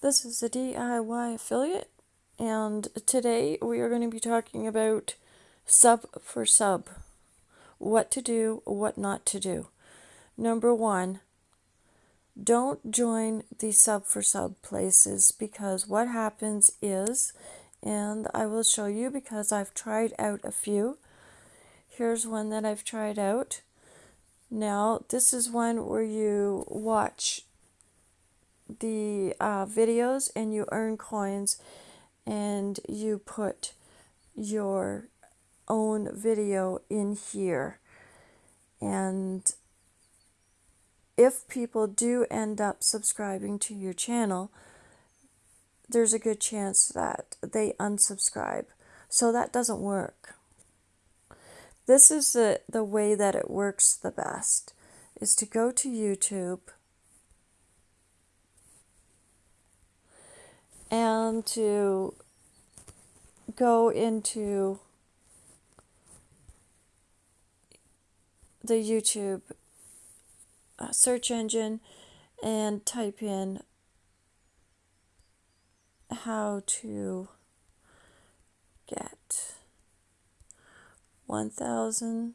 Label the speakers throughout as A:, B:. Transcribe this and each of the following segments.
A: This is a DIY affiliate, and today we are going to be talking about sub for sub what to do, what not to do. Number one, don't join the sub for sub places because what happens is, and I will show you because I've tried out a few. Here's one that I've tried out. Now, this is one where you watch the uh, videos and you earn coins and you put your own video in here. And if people do end up subscribing to your channel, there's a good chance that they unsubscribe. So that doesn't work. This is the, the way that it works the best is to go to YouTube and to go into the YouTube uh, search engine and type in how to get 1000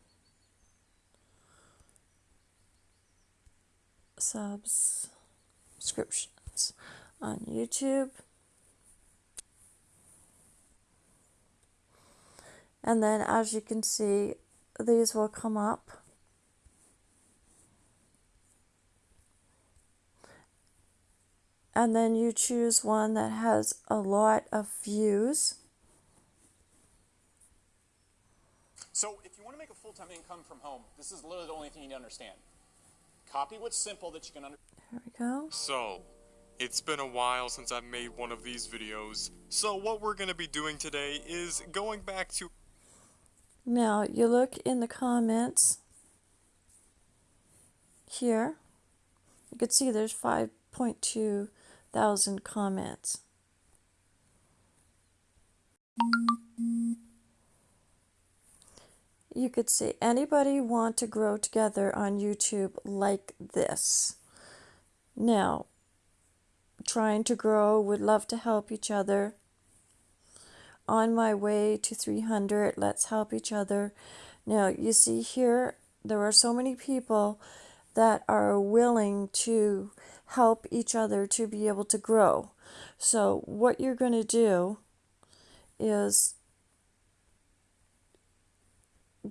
A: subscriptions on YouTube. And then as you can see, these will come up. And then you choose one that has a lot of views.
B: So if you want to make a full-time income from home, this is literally the only thing you need to understand. Copy what's simple that you can understand.
A: There we go.
C: So, it's been a while since I've made one of these videos, so what we're going to be doing today is going back to
A: Now you look in the comments here. You can see there's 5.2 thousand comments. You could see anybody want to grow together on YouTube like this. Now, trying to grow, would love to help each other on my way to 300 let's help each other. Now you see here there are so many people that are willing to help each other to be able to grow. So what you're going to do is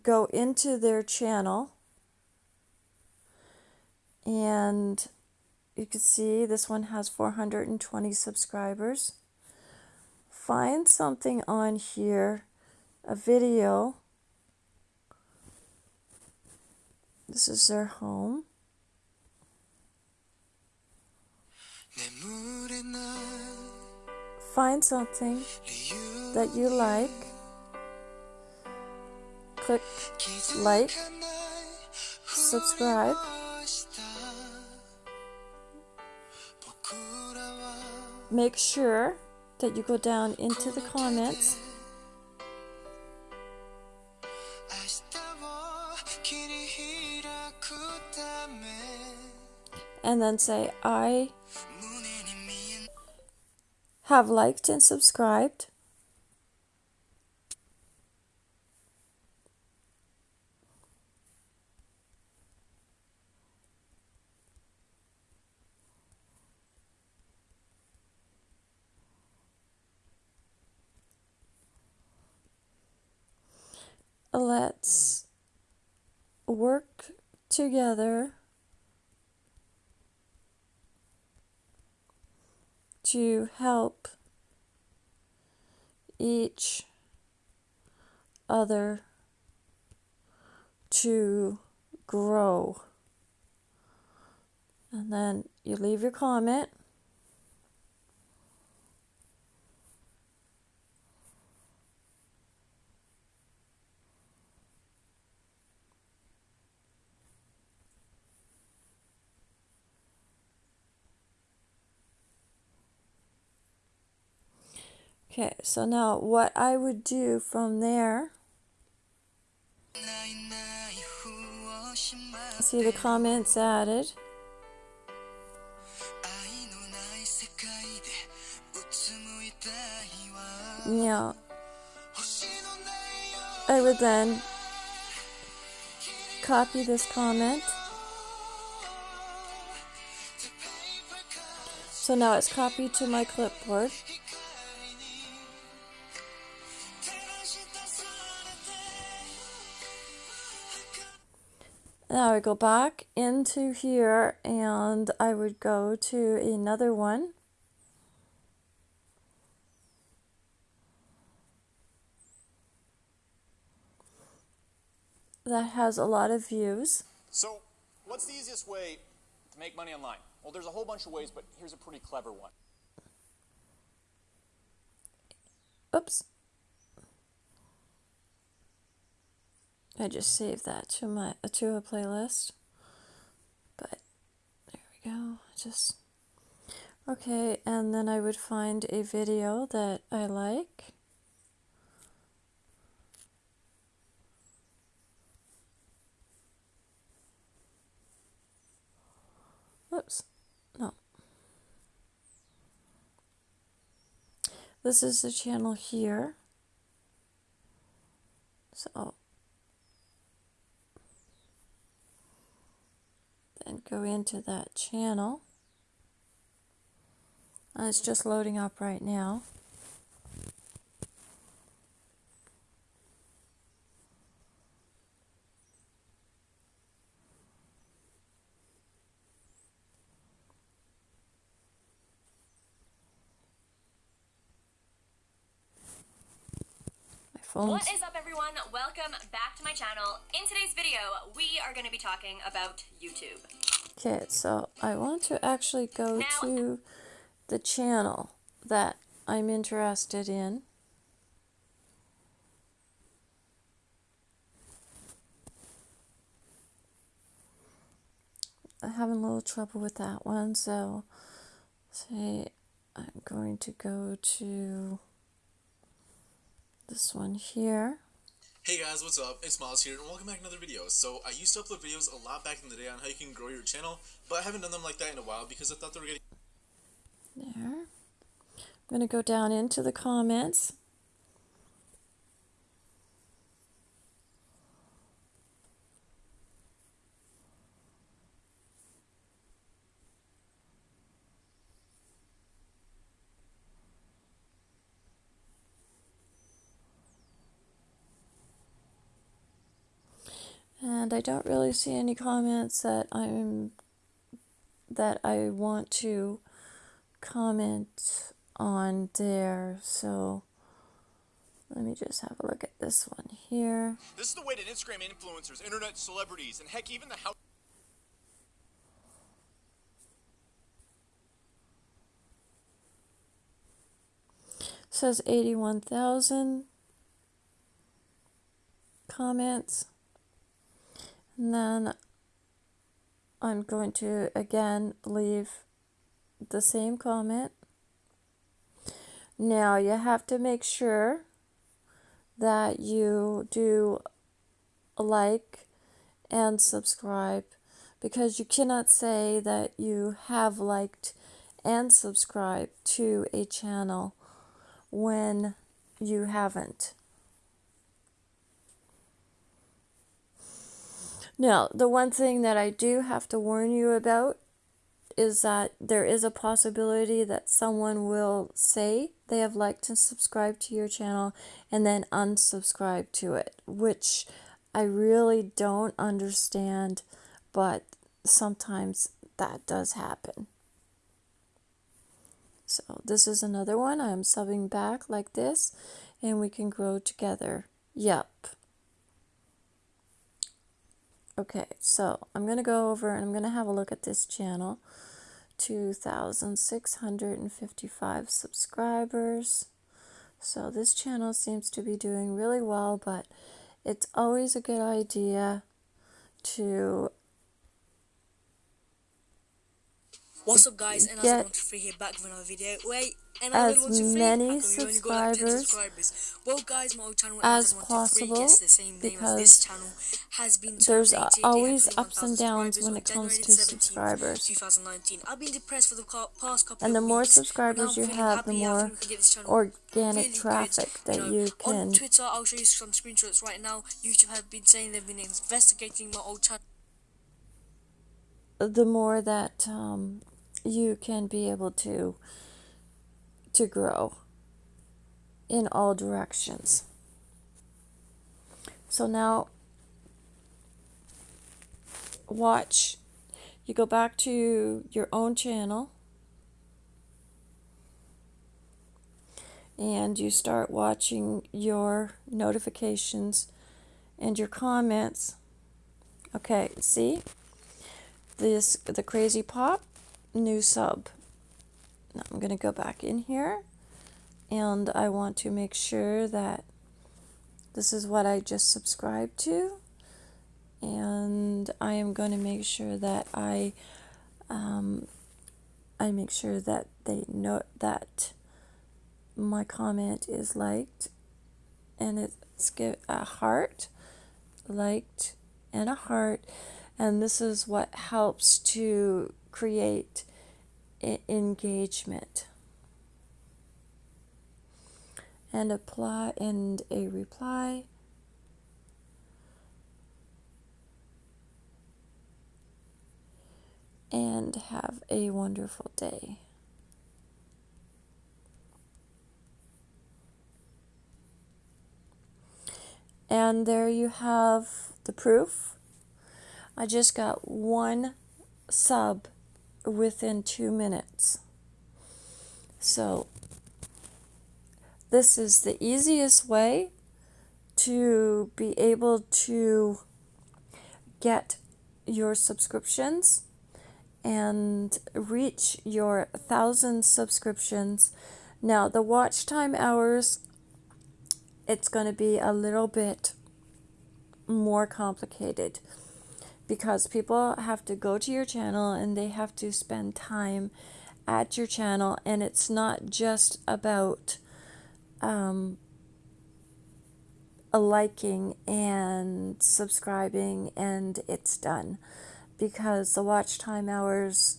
A: go into their channel and you can see this one has 420 subscribers find something on here, a video. This is their home. Find something that you like. Click like, subscribe. Make sure that you go down into the comments. And then say I have liked and subscribed let's work together to help each other to grow. And then you leave your comment. Okay, so now what I would do from there, see the comments added. Now, I would then copy this comment. So now it's copied to my clipboard. Now I go back into here and I would go to another one. That has a lot of views.
B: So, what's the easiest way to make money online? Well, there's a whole bunch of ways, but here's a pretty clever one.
A: Oops. I just saved that to my to a playlist. But there we go. Just okay, and then I would find a video that I like. Oops. No. This is the channel here. So then go into that channel. And it's just loading up right now. Phone's
D: What is up everyone? Welcome back to my channel. In today's video, we are going to be talking about YouTube.
A: Okay, so I want to actually go
D: Now-
A: to the channel that I'm interested in. I'm having a little trouble with that one, so say I'm going to go to this one here.
E: Hey guys, what's up? It's Miles here, and welcome back to another video. So, I used to upload videos a lot back in the day on how you can grow your channel, but I haven't done them like that in a while because I thought they were getting
A: There. I'm going to go down into the comments. And I don't really see any comments that I'm that I want to comment on there. So let me just have a look at this one here.
B: This is the way that Instagram influencers, internet celebrities, and heck, even the house.
A: says 81,000 comments. And then I'm going to again leave the same comment. Now you have to make sure that you do like and subscribe because you cannot say that you have liked and subscribed to a channel when you haven't. Now, the one thing that I do have to warn you about is that there is a possibility that someone will say they have liked and subscribed to your channel and then unsubscribe to it, which I really don't understand, but sometimes that does happen. So this is another one. I'm subbing back like this and we can grow together. Yep. Okay, so I'm going to go over and I'm going to have a look at this channel. 2,655 subscribers. So this channel seems to be doing really well, but it's always a good idea to
F: What's up guys, and
A: get
F: as free here back with another video. Wait, and
A: as
F: I free.
A: many
F: How come you only got, like,
A: subscribers
F: subscribers? Well guys, my channel
A: as possible
F: yes, the same name as this
A: because
F: channel has been
A: there's
F: terminated. It had
A: always ups and downs when it comes to subscribers.
F: 2019. I've been depressed for the past couple
A: And the more
F: weeks,
A: subscribers you have, the more
F: think we can get this channel
A: organic traffic
F: good.
A: that
F: you, know,
A: you can
F: On Twitter, I'll show you some screenshots right now. YouTube have been saying they've been investigating my old channel.
A: the more that um, you can be able to to grow in all directions. So now watch you go back to your own channel and you start watching your notifications and your comments. Okay, see? This the crazy pop new sub. Now I'm going to go back in here and I want to make sure that this is what I just subscribed to and I am going to make sure that I um, I make sure that they know that my comment is liked and it's give a heart liked and a heart and this is what helps to create engagement and apply and a reply and have a wonderful day. And there you have the proof. I just got one sub within two minutes. So, this is the easiest way to be able to get your subscriptions and reach your thousand subscriptions. Now, the watch time hours, it's going to be a little bit more complicated because people have to go to your channel and they have to spend time at your channel and it's not just about um, a liking and subscribing and it's done because the watch time hours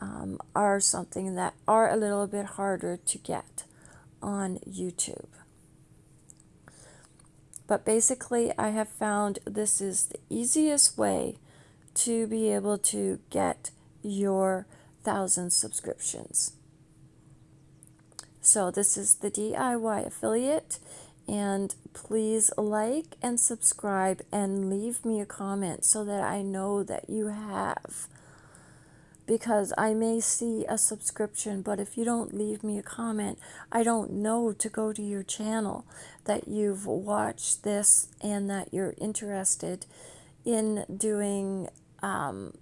A: um, are something that are a little bit harder to get on YouTube. But basically, I have found this is the easiest way to be able to get your thousand subscriptions. So, this is the DIY affiliate, and please like and subscribe and leave me a comment so that I know that you have because I may see a subscription, but if you don't leave me a comment, I don't know to go to your channel that you've watched this and that you're interested in doing um,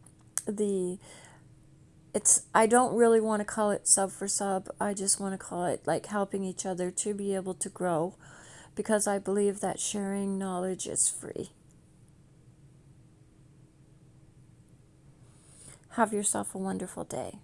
A: the. It's I don't really want to call it sub for sub. I just want to call it like helping each other to be able to grow because I believe that sharing knowledge is free. Have yourself a wonderful day.